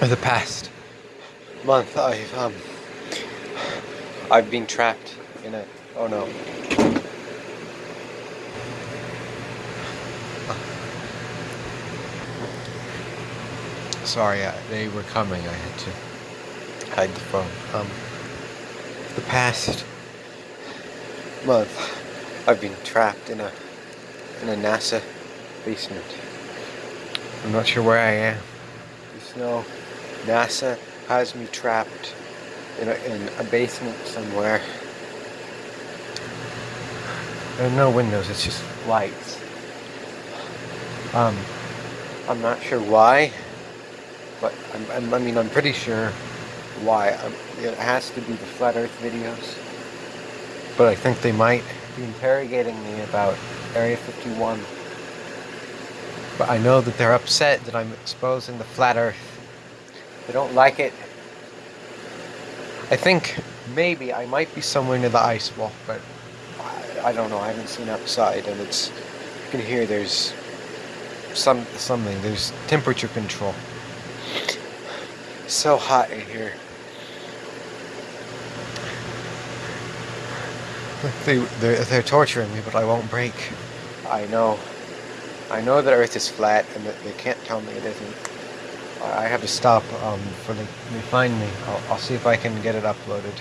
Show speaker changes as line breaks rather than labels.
For the past
month, I've um, I've been trapped in a. Oh no.
Sorry, uh, they were coming. I had to hide the phone. Um, the past
month, I've been trapped in a in a NASA basement.
I'm not sure where I am.
There's no NASA has me trapped in a, in a basement somewhere.
There are no windows, it's just lights.
Um, I'm not sure why, but I'm, I'm, i mean, I'm pretty sure why. Um, it has to be the Flat Earth videos.
But I think they might
be interrogating me about Area 51.
But I know that they're upset that I'm exposing the Flat Earth.
They don't like it.
I think maybe I might be somewhere near the ice wall, but
I, I don't know. I haven't seen outside, and it's you can hear there's
some something. There's temperature control.
So hot in here.
They, they're, they're torturing me, but I won't break.
I know. I know that Earth is flat, and that they can't tell me it isn't.
I have to stop um, for the, they find me. I'll, I'll see if I can get it uploaded.